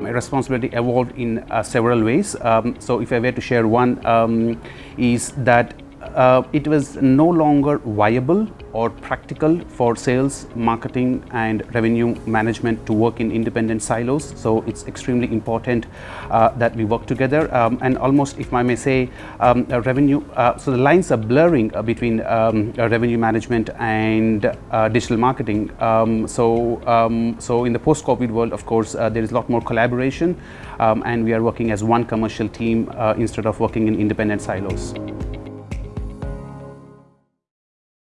My responsibility evolved in uh, several ways. Um, so if I were to share one um, is that uh, it was no longer viable or practical for sales, marketing and revenue management to work in independent silos. So it's extremely important uh, that we work together um, and almost if I may say um, revenue, uh, so the lines are blurring uh, between um, revenue management and uh, digital marketing. Um, so, um, so in the post-COVID world of course uh, there is a lot more collaboration um, and we are working as one commercial team instead of working in independent silos.